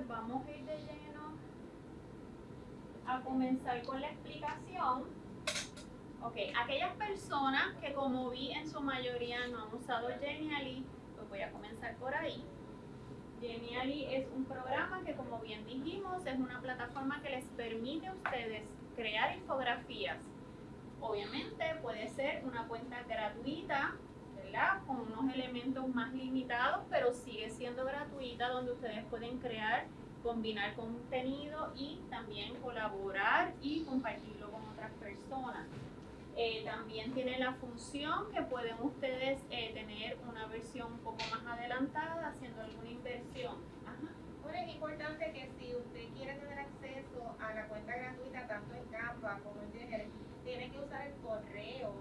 entonces vamos a ir de lleno a comenzar con la explicación. Ok, aquellas personas que como vi en su mayoría no han usado Genially, pues voy a comenzar por ahí. Genially es un programa que como bien dijimos es una plataforma que les permite a ustedes crear infografías. Obviamente puede ser una cuenta gratuita, ¿verdad? Con unos elementos más limitados, pero sigue siendo gratuita donde ustedes pueden crear, combinar contenido y también colaborar y compartirlo con otras personas. Eh, también tiene la función que pueden ustedes eh, tener una versión un poco más adelantada haciendo alguna inversión. Bueno, es importante que si usted quiere tener acceso a la cuenta gratuita tanto en Canva como en Genial, tiene que usar el correo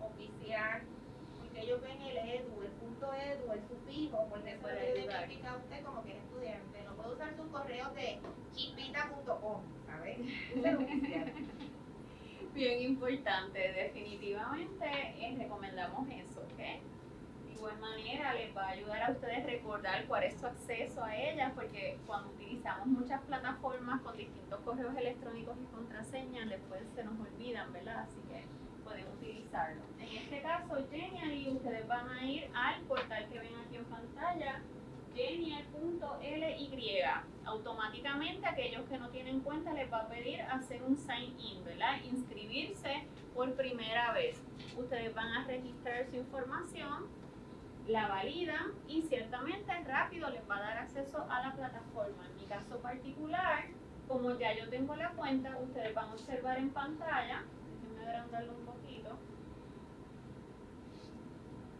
oficial porque ellos ven el edu, punto edu, el sufijo, porque eso le identifica a usted como que es estudiante. No puede usar su correo de chipita.com, ¿sabes? bien importante, definitivamente eh, recomendamos eso, ¿ok? De igual manera les va a ayudar a ustedes recordar cuál es su acceso a ellas, porque cuando utilizamos muchas plataformas con distintos correos electrónicos y contraseñas, después se nos olvidan, ¿verdad? Así que pueden utilizarlo. En este caso, Genially, ustedes van a ir al portal que ven aquí en pantalla, genial.ly. Automáticamente aquellos que no tienen cuenta les va a pedir hacer un sign in, ¿verdad? Inscribirse por primera vez. Ustedes van a registrar su información, la validan y ciertamente rápido les va a dar acceso a la plataforma. En mi caso particular, como ya yo tengo la cuenta, ustedes van a observar en pantalla, agrandarlo un poquito,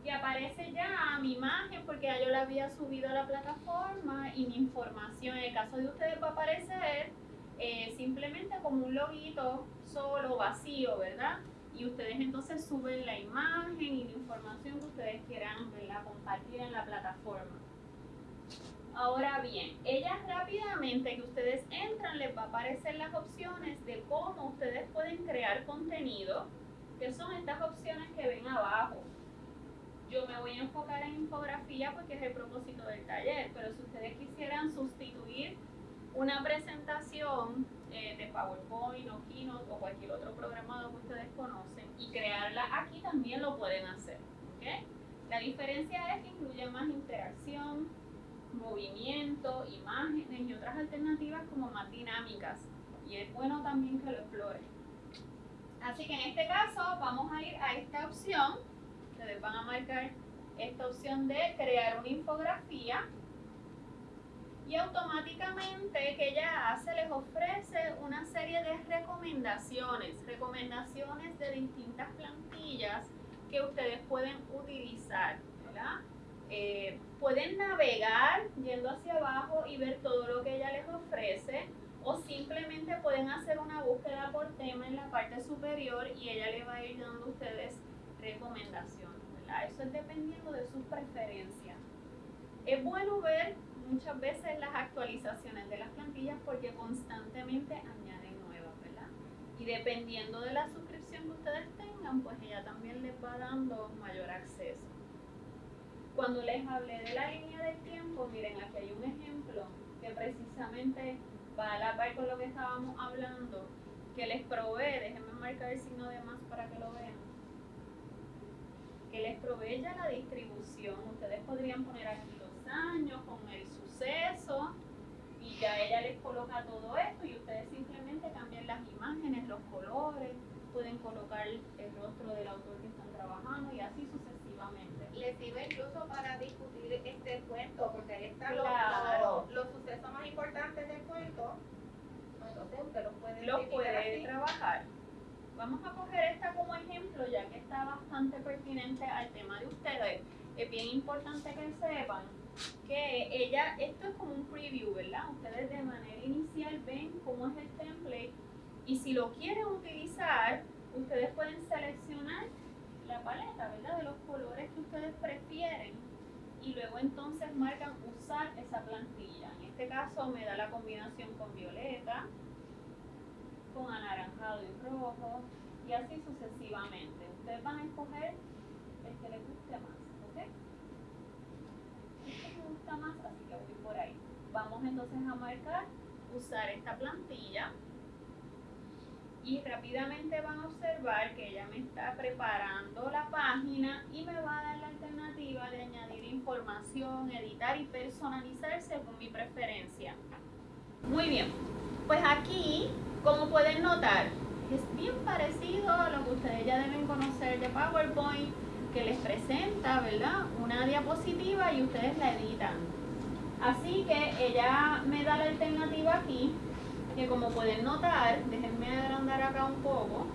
y aparece ya mi imagen porque ya yo la había subido a la plataforma y mi información. En el caso de ustedes va a aparecer eh, simplemente como un loguito solo, vacío, ¿verdad? Y ustedes entonces suben la imagen y la información que ustedes quieran compartir en la plataforma. Ahora bien, ellas rápidamente que ustedes entran les va a aparecer las opciones de cómo ustedes pueden crear contenido, que son estas opciones que ven abajo. Yo me voy a enfocar en infografía porque es el propósito del taller, pero si ustedes quisieran sustituir una presentación eh, de PowerPoint o Keynote o cualquier otro programado que ustedes conocen y crearla aquí también lo pueden hacer. La diferencia es que incluye más interacción, movimiento, imágenes y otras alternativas como más dinámicas. Y es bueno también que lo exploren. Así que en este caso vamos a ir a esta opción ustedes van a marcar esta opción de crear una infografía y automáticamente que ella hace les ofrece una serie de recomendaciones, recomendaciones de distintas plantillas que ustedes pueden utilizar, eh, pueden navegar yendo hacia abajo y ver todo lo que ella les ofrece o simplemente pueden hacer una búsqueda por tema en la parte superior y ella le va a ir dando a ustedes recomendaciones, ¿verdad? Eso es dependiendo de sus preferencias. Es bueno ver muchas veces las actualizaciones de las plantillas porque constantemente añaden nuevas, ¿verdad? Y dependiendo de la suscripción que ustedes tengan, pues ella también les va dando mayor acceso. Cuando les hablé de la línea del tiempo, miren, aquí hay un ejemplo que precisamente va a la par con lo que estábamos hablando, que les provee, déjenme marcar el signo de más para que lo vean que les provee la distribución. Ustedes podrían poner aquí los años con el suceso y ya ella les coloca todo esto y ustedes simplemente cambian las imágenes, los colores, pueden colocar el rostro del autor que están trabajando y así sucesivamente. Les sirve incluso para discutir este cuento, porque ahí están los, sucesos más importantes del cuento. Entonces usted los puede, los puede trabajar. Vamos a coger esta como ejemplo, ya que está bastante pertinente al tema de ustedes. Es bien importante que sepan que ella, esto es como un preview, ¿verdad? Ustedes de manera inicial ven cómo es el template y si lo quieren utilizar, ustedes pueden seleccionar la paleta, ¿verdad? De los colores que ustedes prefieren y luego entonces marcan usar esa plantilla. En este caso me da la combinación con violeta, con anaranjado y rojo y así sucesivamente. Ustedes van a escoger el que les guste más, ¿ok? Este me gusta más, así que voy por ahí. vamos entonces a marcar usar esta plantilla y rápidamente van a observar que ella me está preparando la página y me va a dar la alternativa de añadir información, editar y personalizar según mi preferencia. Muy bien, pues aquí, como pueden notar, es bien parecido a lo que ustedes ya deben conocer de PowerPoint, que les presenta, ¿verdad? Una diapositiva y ustedes la editan. Así que ella me da la alternativa aquí que como pueden notar, déjenme agrandar acá un poco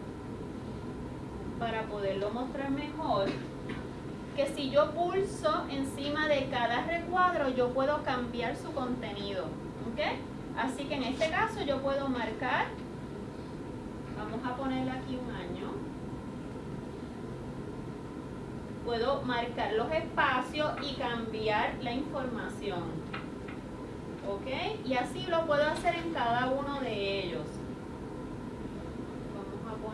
para poderlo mostrar mejor, que si yo pulso encima de cada recuadro yo puedo cambiar su contenido, ¿ok? Así que en este caso yo puedo marcar, vamos a ponerle aquí un año, puedo marcar los espacios y cambiar la información. ¿ok? Y así lo puedo hacer en cada uno de ellos.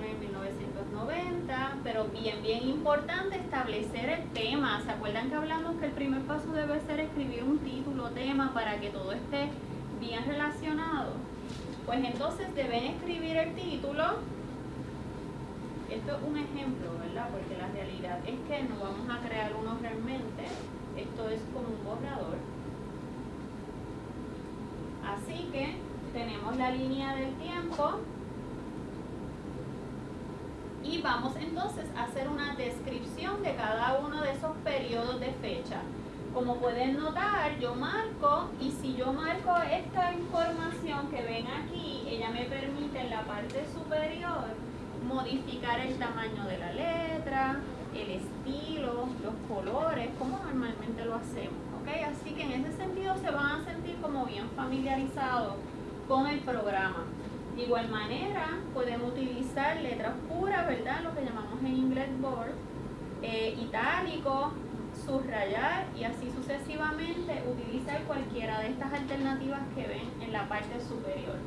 Poner 1990, pero bien, bien importante establecer el tema. ¿Se acuerdan que hablamos que el primer paso debe ser escribir un título, tema, para que todo esté bien relacionado? Pues entonces deben escribir el título. Esto es un ejemplo, ¿verdad? Porque la realidad es que no vamos a crear uno realmente. Esto es como un borrador. Así que tenemos la línea del tiempo y vamos entonces a hacer una descripción de cada uno de esos periodos de fecha. Como pueden notar, yo marco y si yo marco esta información que ven aquí, ella me permite en la parte superior modificar el tamaño de la letra, el estilo, los colores, como normalmente lo hacemos. Así que en ese sentido se van a sentir como bien familiarizados con el programa. De igual manera, pueden utilizar letras puras, ¿verdad? Lo que llamamos en inglés board, eh, itálico, subrayar y así sucesivamente utilizar cualquiera de estas alternativas que ven en la parte superior.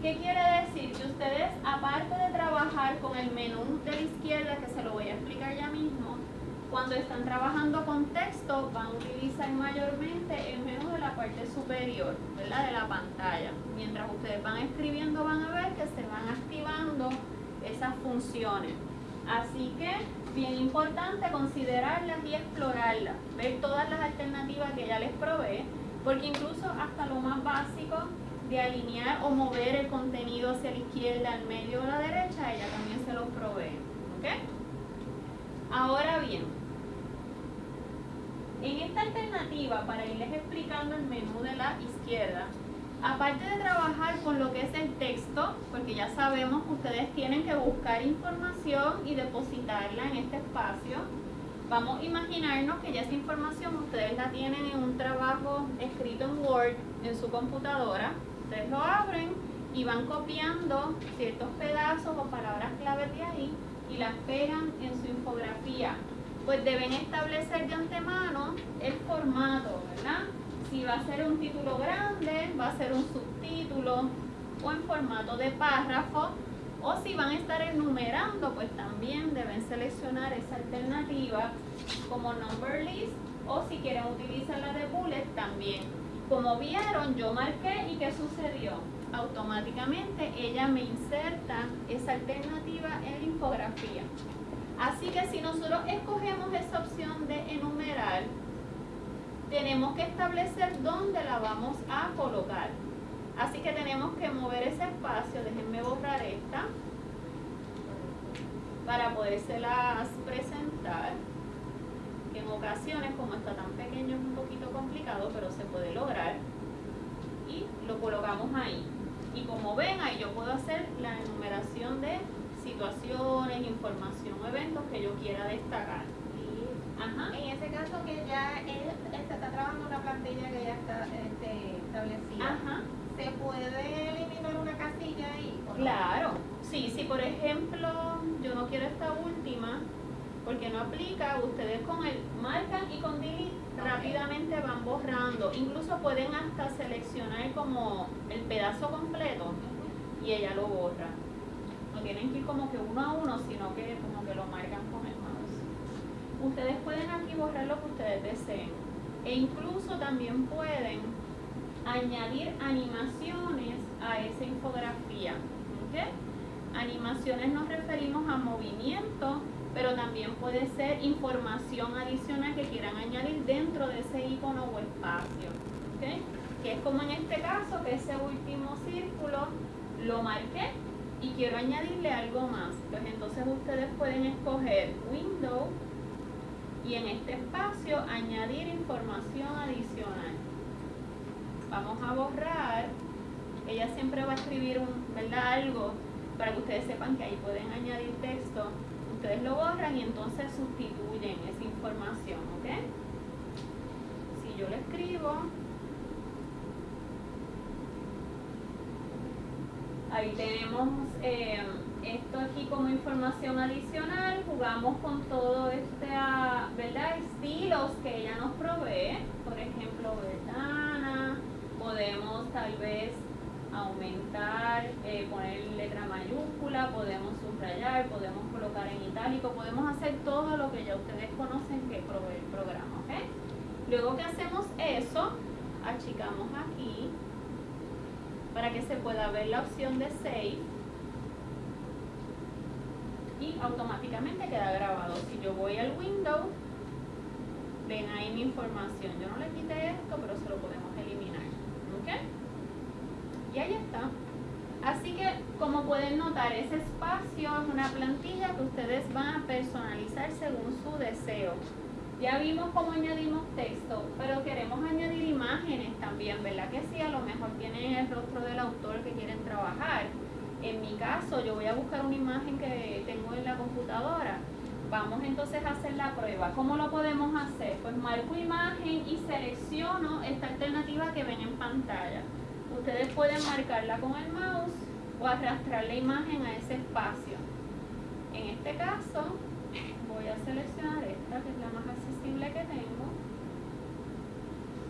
¿Qué quiere decir? Que ustedes, aparte de trabajar con el menú de la izquierda, que se lo voy a explicar ya mismo, cuando están trabajando con texto van a utilizar mayormente el menú de la parte superior, ¿verdad? De la pantalla. Mientras ustedes van escribiendo van a ver que se van activando esas funciones. Así que bien importante considerarlas y explorarlas, ver todas las alternativas que ella les provee, porque incluso hasta lo más básico de alinear o mover el contenido hacia la izquierda, al medio o a la derecha, ella también se los provee. ¿ok? Ahora bien, en esta alternativa, para irles explicando el menú de la izquierda, aparte de trabajar con lo que es el texto, porque ya sabemos que ustedes tienen que buscar información y depositarla en este espacio, vamos a imaginarnos que ya esa información ustedes la tienen en un trabajo escrito en Word en su computadora. Ustedes lo abren y van copiando ciertos pedazos o palabras claves de ahí y las pegan en su infografía, pues deben establecer de antemano el formato, ¿verdad? Si va a ser un título grande, va a ser un subtítulo o en formato de párrafo, o si van a estar enumerando, pues también deben seleccionar esa alternativa como number list o si quieren utilizar la de bullet también. Como vieron, yo marqué y ¿qué sucedió? automáticamente ella me inserta esa alternativa en la infografía. Así que si nosotros escogemos esa opción de enumerar, tenemos que establecer dónde la vamos a colocar. Así que tenemos que mover ese espacio, déjenme borrar esta, para podérselas presentar. Que en ocasiones, como está tan pequeño, es un poquito complicado, pero se puede lograr. Y lo colocamos ahí. Y como ven, ahí yo puedo hacer la enumeración de situaciones, información o eventos que yo quiera destacar. Ajá. En ese caso que ya él está, trabajando una plantilla que ya está este, establecida, Ajá. ¿se puede eliminar una casilla ahí? Claro, sí, si por ejemplo yo no quiero esta última, porque no aplica, ustedes con el marcan y con delete rápidamente van borrando. Incluso pueden hasta seleccionar como el pedazo completo y ella lo borra. No tienen que ir como que uno a uno, sino que como que lo marcan con el mouse. Ustedes pueden aquí borrar lo que ustedes deseen. E incluso también pueden añadir animaciones a esa infografía. Animaciones nos referimos a movimiento, pero también puede ser información adicional que quieran añadir dentro de ese icono o espacio. Que es como en este caso, que ese último círculo lo marqué y quiero añadirle algo más. Pues entonces ustedes pueden escoger Window y en este espacio añadir información adicional. Vamos a borrar. Ella siempre va a escribir un, ¿verdad? algo para que ustedes sepan que ahí pueden añadir texto. Ustedes lo borran y entonces sustituyen esa información, ¿ok? Si yo le escribo, ahí tenemos eh, esto aquí como información adicional, jugamos con todo este, ah, ¿verdad? Estilos que ella nos provee, por ejemplo, ventana, podemos tal vez aumentar, eh, poner letra mayúscula, podemos subrayar, podemos colocar en itálico, podemos hacer todo lo que ya ustedes conocen que provee el programa, ¿ok? Luego que hacemos eso, achicamos aquí para que se pueda ver la opción de Save y automáticamente queda grabado. Si yo voy al Windows, ven ahí mi información. Yo no le quité esto, pero se lo podemos eliminar. ¿Ok? Y ahí está. Así que, como pueden notar, ese espacio es una plantilla que ustedes van a personalizar según su deseo. Ya vimos cómo añadimos texto, pero queremos añadir imágenes también, ¿verdad? Que sí, a lo mejor tienen el rostro del autor que quieren trabajar. En mi caso, yo voy a buscar una imagen que tengo en la computadora. Vamos entonces a hacer la prueba. ¿Cómo lo podemos hacer? Pues marco imagen y selecciono esta alternativa que ven en pantalla. Ustedes pueden marcarla con el mouse o arrastrar la imagen a ese espacio. En este caso, voy a seleccionar esta que es la más accesible que tengo.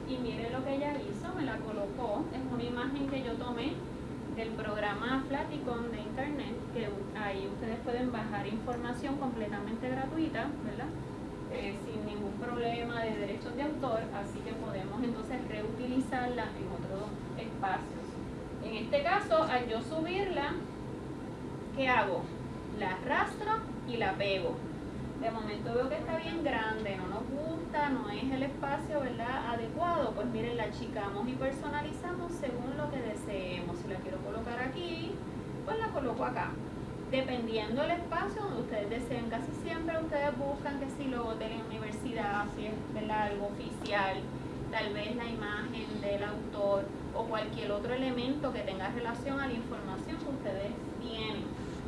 Y mire lo que ella hizo, me la colocó. Es una imagen que yo tomé del programa Flaticon de internet, que ahí ustedes pueden bajar información completamente gratuita, ¿verdad? Eh, sin ningún problema de derechos de autor, así que podemos entonces reutilizarla en otros espacios. En este caso, al yo subirla, ¿qué hago? La arrastro y la pego. De momento veo que está bien grande, no nos gusta, no es el espacio ¿verdad? adecuado, pues miren, la achicamos y personalizamos según lo que deseemos. Si la quiero colocar aquí, pues la coloco acá dependiendo del espacio donde ustedes deseen. Casi siempre ustedes buscan que si lo de la universidad, si es algo oficial, tal vez la imagen del autor o cualquier otro elemento que tenga relación a la información que ustedes.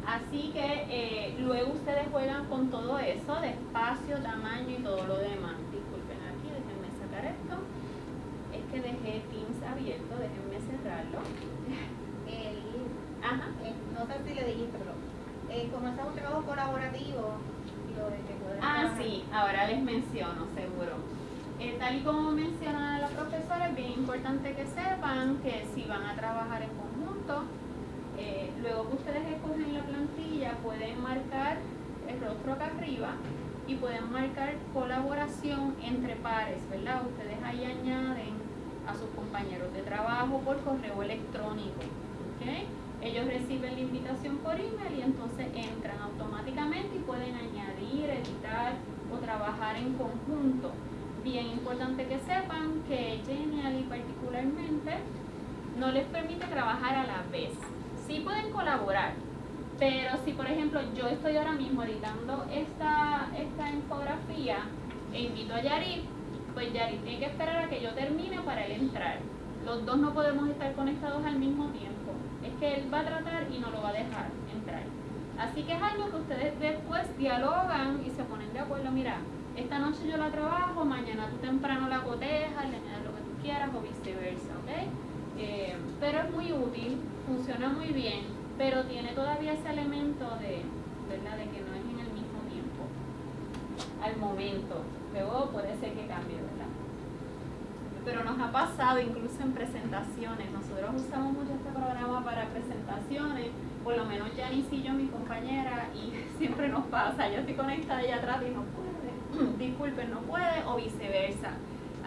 Así que eh, luego ustedes juegan con todo eso de espacio, tamaño y todo lo demás. Disculpen aquí, déjenme sacar esto. Es que dejé Teams abierto, déjenme cerrarlo. El, Ajá. Eh, no sé si le dijiste, pero eh, como es un trabajo colaborativo, lo de que Ah, sí, ahora les menciono, seguro. Eh, tal y como menciona la profesora, es bien importante que sepan que si van a trabajar en conjunto, eh, luego que ustedes escogen la plantilla, pueden marcar el rostro acá arriba y pueden marcar colaboración entre pares, ¿verdad? Ustedes ahí añaden a sus compañeros de trabajo por correo electrónico, ¿ok? Ellos reciben la invitación por email y entonces entran automáticamente y pueden añadir, editar o trabajar en conjunto. Bien importante que sepan que Genially particularmente no les permite trabajar a la vez. Sí pueden colaborar, pero si por ejemplo yo estoy ahora mismo editando esta, esta infografía e invito a Yarit, pues Yarit tiene que esperar a que yo termine para él entrar. Los dos no podemos estar conectados al mismo tiempo es que él va a tratar y no lo va a dejar entrar. Así que es algo que ustedes después dialogan y se ponen de acuerdo, mira, esta noche yo la trabajo, mañana tú temprano la cotejas, le añades lo que tú quieras o viceversa, ¿ok? Eh, pero es muy útil, funciona muy bien, pero tiene todavía ese elemento de, ¿verdad? De que no es en el mismo tiempo, al momento. Luego puede ser que cambie, ¿verdad? pero nos ha pasado incluso en presentaciones. Nosotros usamos mucho este programa para presentaciones, por lo menos Janice y yo, mi compañera, y siempre nos pasa. Yo estoy conectada allá atrás y no puede, disculpen, no puede, o viceversa.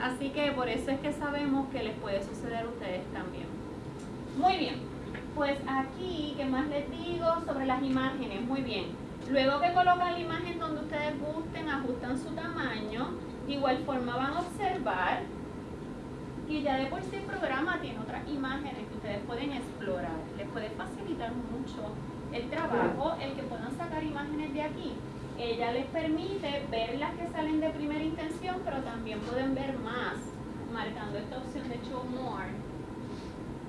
Así que por eso es que sabemos que les puede suceder a ustedes también. Muy bien, pues aquí, ¿qué más les digo sobre las imágenes? Muy bien. Luego que colocan la imagen donde ustedes gusten, ajustan su tamaño, de igual forma van a observar que ya de por sí el programa tiene otras imágenes que ustedes pueden explorar. Les puede facilitar mucho el trabajo, el que puedan sacar imágenes de aquí. Ella les permite ver las que salen de primera intención, pero también pueden ver más, marcando esta opción de Show More.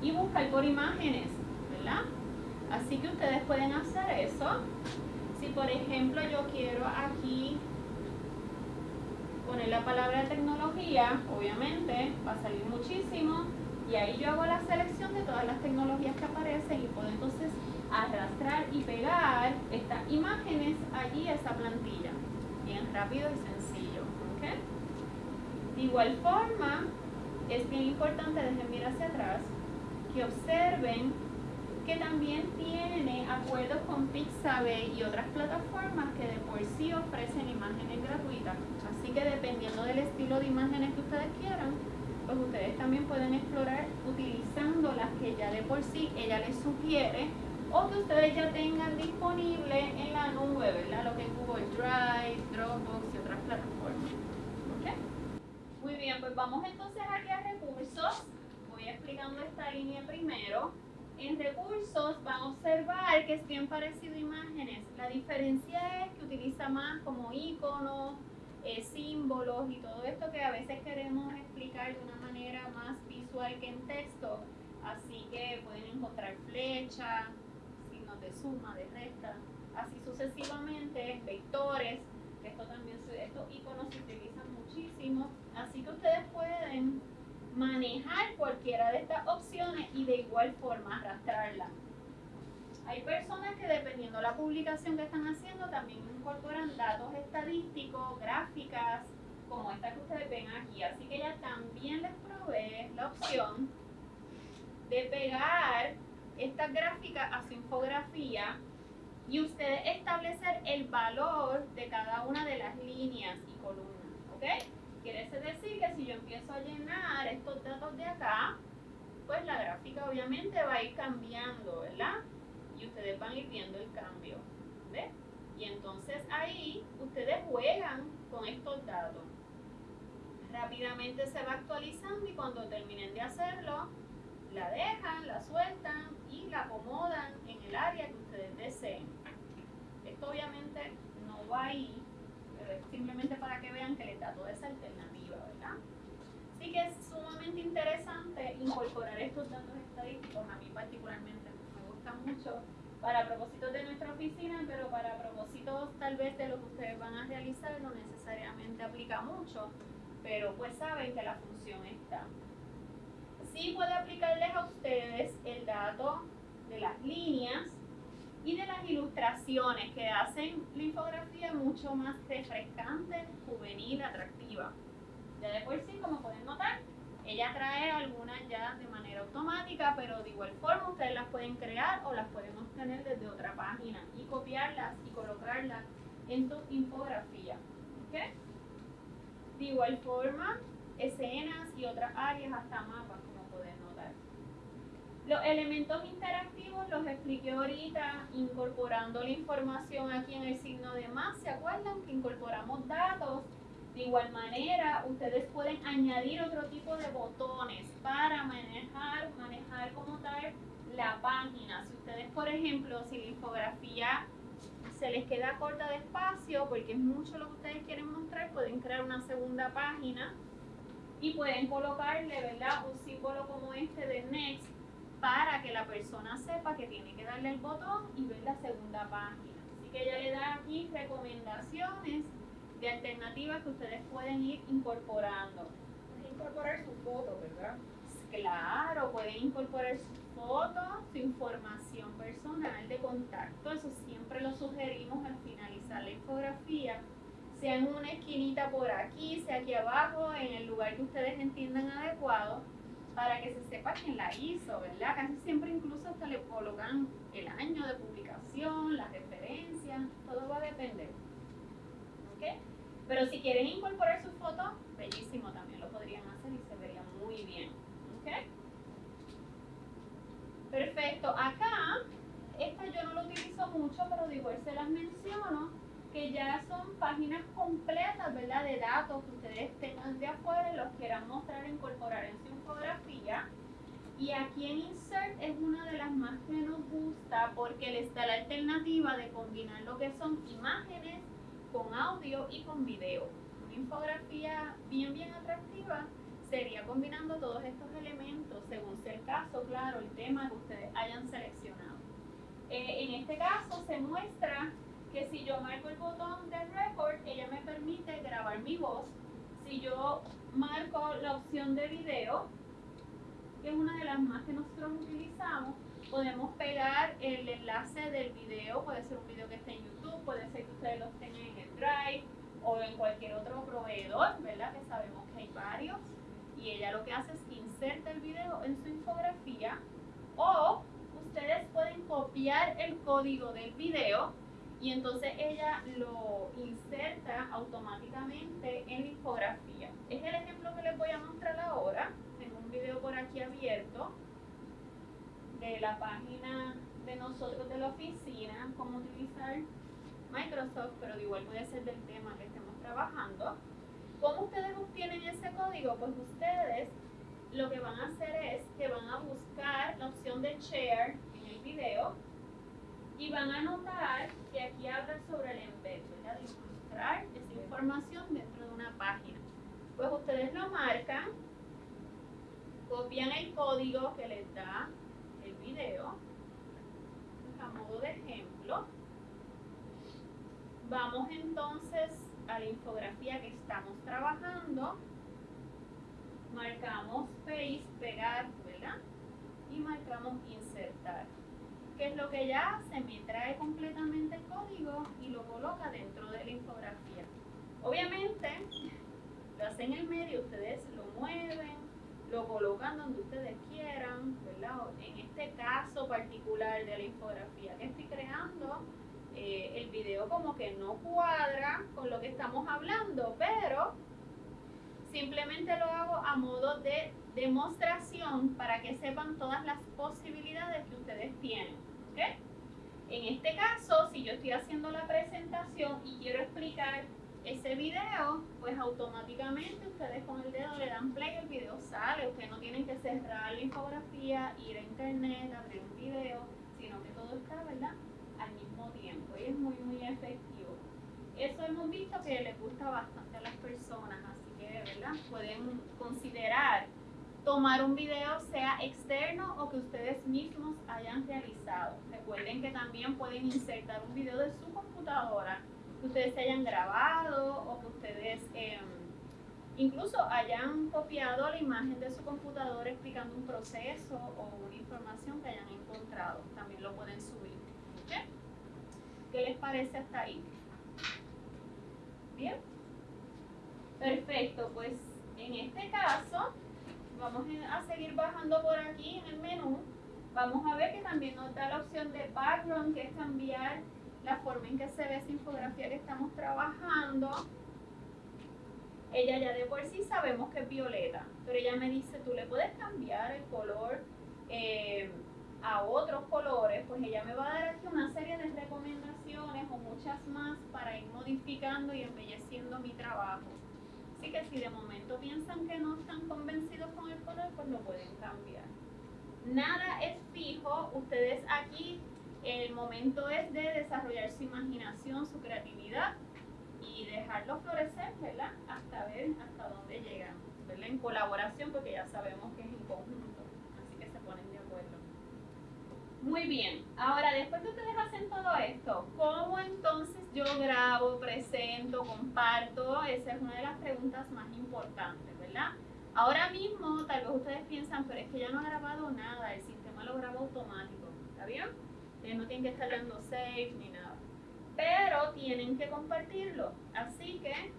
Y buscar por imágenes, ¿verdad? Así que ustedes pueden hacer eso. Si por ejemplo yo quiero aquí poner la palabra tecnología, obviamente va a salir muchísimo y ahí yo hago la selección de todas las tecnologías que aparecen y puedo entonces arrastrar y pegar imágenes allí a esa plantilla. Bien rápido y sencillo. De igual forma, es bien importante, dejen mirar hacia atrás, que observen que también tiene acuerdos con Pixabay y otras plataformas que de por sí ofrecen imágenes gratuitas. Así que dependiendo del estilo de imágenes que ustedes quieran, pues ustedes también pueden explorar utilizando las que ya de por sí ella les sugiere o que ustedes ya tengan disponible en la nube, ¿verdad? Lo que es Google Drive, Dropbox y otras plataformas. ¿Ok? Muy bien, pues vamos entonces aquí a recursos. Voy explicando esta línea primero. En recursos van a observar que es bien parecido a imágenes. La diferencia es que utiliza más como iconos, eh, símbolos y todo esto que a veces queremos explicar de una manera más visual que en texto. Así que pueden encontrar flechas, de suma, de resta, así sucesivamente, vectores, esto también, estos iconos se utilizan muchísimo, así que ustedes pueden manejar cualquiera de estas opciones y de igual forma arrastrarla. Hay personas que dependiendo de la publicación que están haciendo también incorporan datos estadísticos, gráficas, como esta que ustedes ven aquí. Así que ella también les provee la opción de pegar esta gráfica a su infografía y ustedes establecer el valor de cada una de las líneas y columnas, ¿ok? Quiere decir que si yo empiezo a llenar estos datos de acá, pues la gráfica obviamente va a ir cambiando, ¿verdad? Y ustedes van a ir viendo el cambio, ¿ves? Y entonces ahí ustedes juegan con estos datos. Rápidamente se va actualizando y cuando terminen de hacerlo, la dejan, la sueltan y la acomodan en el área que ustedes deseen. Esto obviamente no va ahí, pero es simplemente para que vean que les da toda esa alternativa, ¿verdad? Así que es sumamente interesante incorporar estos datos estadísticos, a mí particularmente me gusta mucho para propósitos de nuestra oficina, pero para propósitos tal vez de lo que ustedes van a realizar no necesariamente aplica mucho, pero pues saben que la función está sí puede aplicarles a ustedes el dato de las líneas y de las ilustraciones que hacen la infografía mucho más refrescante, juvenil, atractiva. Ya de por sí, como pueden notar, ella trae algunas ya de manera automática, pero de igual forma ustedes las pueden crear o las pueden obtener desde otra página y copiarlas y colocarlas en su infografía. De igual forma, escenas y otras áreas hasta mapas los elementos interactivos los expliqué ahorita incorporando la información aquí en el signo de más. ¿Se acuerdan que incorporamos datos? De igual manera, ustedes pueden añadir otro tipo de botones para manejar, manejar como tal la página. Si ustedes, por ejemplo, si la infografía se les queda corta de espacio, porque es mucho lo que ustedes quieren mostrar, pueden crear una segunda página y pueden colocarle, ¿verdad? Un símbolo como este de Next para que la persona sepa que tiene que darle el botón y ver la segunda página. Así que ella le da aquí recomendaciones de alternativas que ustedes pueden ir incorporando. Incorporar su foto, ¿verdad? Claro, pueden incorporar su foto, su información personal de contacto. Eso siempre lo sugerimos al finalizar la infografía. Sea en una esquinita por aquí, sea aquí abajo, en el lugar que ustedes entiendan adecuado para que se sepa quién la hizo, ¿verdad? Casi siempre incluso hasta le colocan el año de publicación, las referencias, todo va a depender. ¿Ok? Pero si quieren incorporar su foto, bellísimo, también lo podrían hacer y se vería muy bien. ¿ok? Perfecto, acá, esta yo no lo utilizo mucho, pero de igual se las menciono, que ya son páginas completas, ¿verdad? De datos que ustedes tengan de afuera y los quieran mostrar, incorporar en su infografía. Y aquí en Insert es una de las más que nos gusta porque les da la alternativa de combinar lo que son imágenes con audio y con video. Una infografía bien, bien atractiva sería combinando todos estos elementos según sea el caso, claro, el tema que ustedes hayan seleccionado. Eh, en este caso se muestra que si yo marco el botón de record, ella me permite grabar mi voz. Si yo marco la opción de video, que es una de las más que nosotros utilizamos, podemos pegar el enlace del video, puede ser un video que esté en YouTube, puede ser que ustedes lo tengan en el Drive o en cualquier otro proveedor, ¿verdad? Que sabemos que hay varios y ella lo que hace es inserta el video en su infografía o ustedes pueden copiar el código del video y entonces ella lo inserta automáticamente en la infografía. Es el ejemplo que les voy a mostrar ahora. Tengo un video por aquí abierto de la página de nosotros de la oficina, cómo utilizar Microsoft, pero de igual puede ser del tema que estemos trabajando. ¿Cómo ustedes obtienen ese código? Pues ustedes lo que van a hacer es que van a buscar la opción de share en el video y van a notar que aquí habla sobre el embed, ¿verdad? De ilustrar esa información dentro de una página. Pues ustedes lo marcan, copian el código que les da el video, a modo de ejemplo. Vamos entonces a la infografía que estamos trabajando, marcamos paste, pegar, ¿verdad? Y marcamos insertar. ¿Qué es lo que ya hace? Me trae completamente el código y lo coloca dentro de la infografía. Obviamente, lo hacen en el medio, ustedes lo mueven, lo colocan donde ustedes quieran, ¿verdad? En este caso particular de la infografía que estoy creando, eh, el video como que no cuadra con lo que estamos hablando, pero simplemente lo hago a modo de demostración para que sepan todas las posibilidades que ustedes tienen. En este caso, si yo estoy haciendo la presentación y quiero explicar ese video, pues automáticamente ustedes con el dedo le dan play, el video sale, ustedes no tienen que cerrar la infografía, ir a internet, abrir un video, sino que todo está, ¿verdad? al mismo tiempo y es muy muy efectivo. Eso hemos visto que les gusta bastante a las personas, así que ¿verdad? pueden considerar tomar un video sea externo o que ustedes mismos hayan realizado. Recuerden que también pueden insertar un video de su computadora que ustedes hayan grabado o que ustedes eh, incluso hayan copiado la imagen de su computadora explicando un proceso o una información que hayan encontrado. También lo pueden subir. ¿Qué les parece hasta ahí? Bien. Perfecto, pues en este caso vamos a seguir bajando por aquí en el menú. Vamos a ver que también nos da la opción de background, que es cambiar la forma en que se ve esa infografía que estamos trabajando. Ella ya de por sí sabemos que es violeta, pero ella me dice, tú le puedes cambiar el color. Eh, a otros colores, pues ella me va a dar aquí una serie de recomendaciones o muchas más para ir modificando y embelleciendo mi trabajo. Así que si de momento piensan que no están convencidos con el color, pues lo pueden cambiar. Nada es fijo, ustedes aquí el momento es de desarrollar su imaginación, su creatividad y dejarlo florecer, ¿verdad? Hasta ver hasta dónde llegan, ¿verdad? En colaboración, porque ya sabemos que es en conjunto, así que se ponen de acuerdo. Muy bien, ahora después que ustedes hacen todo esto, ¿cómo entonces yo grabo, presento, comparto? Esa es una de las preguntas más importantes, ¿verdad? Ahora mismo tal vez ustedes piensan, pero es que ya no ha grabado nada, el sistema lo graba automático, ¿está bien? Ustedes no tienen que estar dando save ni nada, pero tienen que compartirlo, así que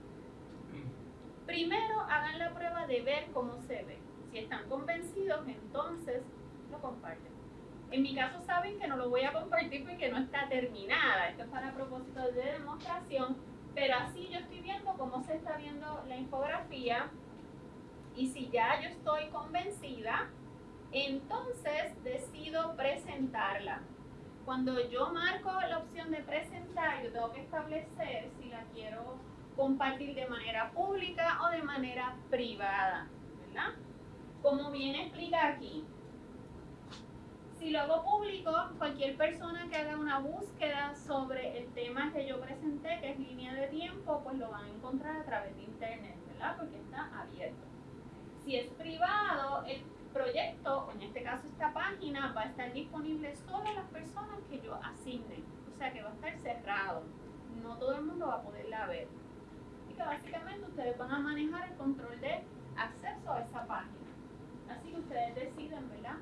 primero hagan la prueba de ver cómo se ve. Si están convencidos, entonces lo comparten. En mi caso saben que no lo voy a compartir porque no está terminada. Esto es para propósito de demostración, Pero así yo estoy viendo cómo se está viendo la infografía y si ya yo estoy convencida, entonces decido presentarla. Cuando yo marco la opción de presentar, yo tengo que establecer si la quiero compartir de manera pública o de manera privada, ¿verdad? Como bien explica aquí, si lo hago público, cualquier persona que haga una búsqueda sobre el tema que yo presenté, que es línea de tiempo, pues lo van a encontrar a través de internet, ¿verdad? Porque está abierto. Si es privado, el proyecto, en este caso esta página, va a estar disponible solo a las personas que yo asigne. O sea que va a estar cerrado. No todo el mundo va a poderla ver. Y que básicamente ustedes van a manejar el control de acceso a esa página. Así que ustedes deciden, ¿verdad?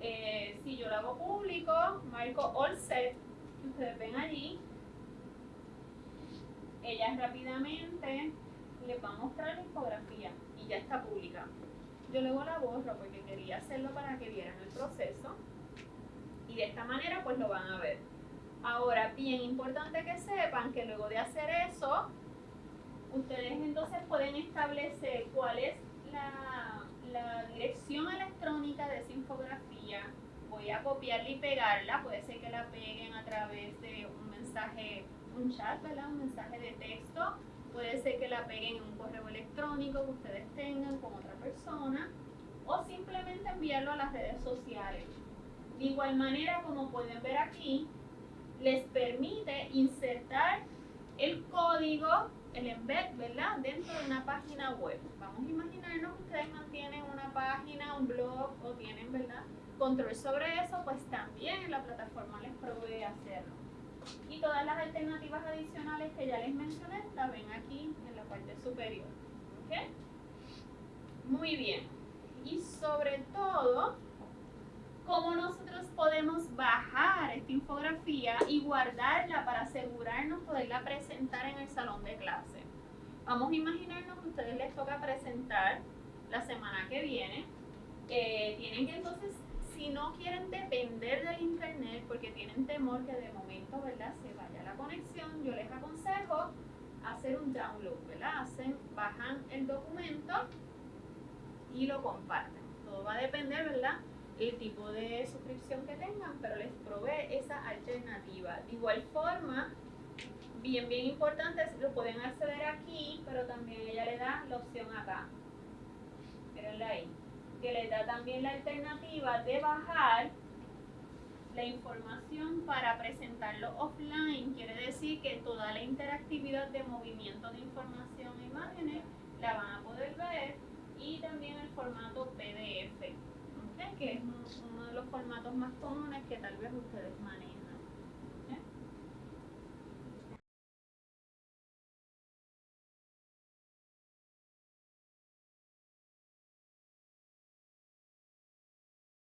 Eh, si yo lo hago público, marco all set, que ustedes ven allí. Ella rápidamente les va a mostrar la infografía y ya está pública. Yo luego la borro porque quería hacerlo para que vieran el proceso y de esta manera pues lo van a ver. Ahora, bien importante que sepan que luego de hacer eso, ustedes entonces pueden establecer cuál es la, la dirección electrónica de esa infografía. Voy a copiarla y pegarla, puede ser que la peguen a través de un mensaje, un chat, ¿verdad? Un mensaje de texto Puede ser que la peguen en un correo electrónico que ustedes tengan con otra persona o simplemente enviarlo a las redes sociales. De igual manera, como pueden ver aquí, les permite insertar el código, el embed, ¿verdad? Dentro de una página web. Vamos a imaginarnos que ustedes mantienen una página, un blog o tienen, ¿verdad? Control sobre eso, pues también la plataforma les provee hacerlo. Y todas las alternativas adicionales que ya les mencioné las ven aquí en la parte superior. Muy bien. Y sobre todo, cómo nosotros podemos bajar esta infografía y guardarla para asegurarnos poderla presentar en el salón de clase. Vamos a imaginarnos que a ustedes les toca presentar la semana que viene. Eh, tienen que entonces si no quieren depender del internet porque tienen temor que de momento, ¿verdad? Se vaya la conexión, yo les aconsejo hacer un download, ¿verdad? Hacen, bajan el documento y lo comparten. Todo va a depender, ¿verdad? El tipo de suscripción que tengan, pero les provee esa alternativa. De igual forma, bien, bien importante, lo pueden acceder aquí, pero también ella le da la opción acá. Mírenla ahí que le da también la alternativa de bajar la información para presentarlo offline. Quiere decir que toda la interactividad de movimiento de información e imágenes la van a poder ver y también el formato PDF, que es uno de los formatos más comunes que tal vez ustedes manejen.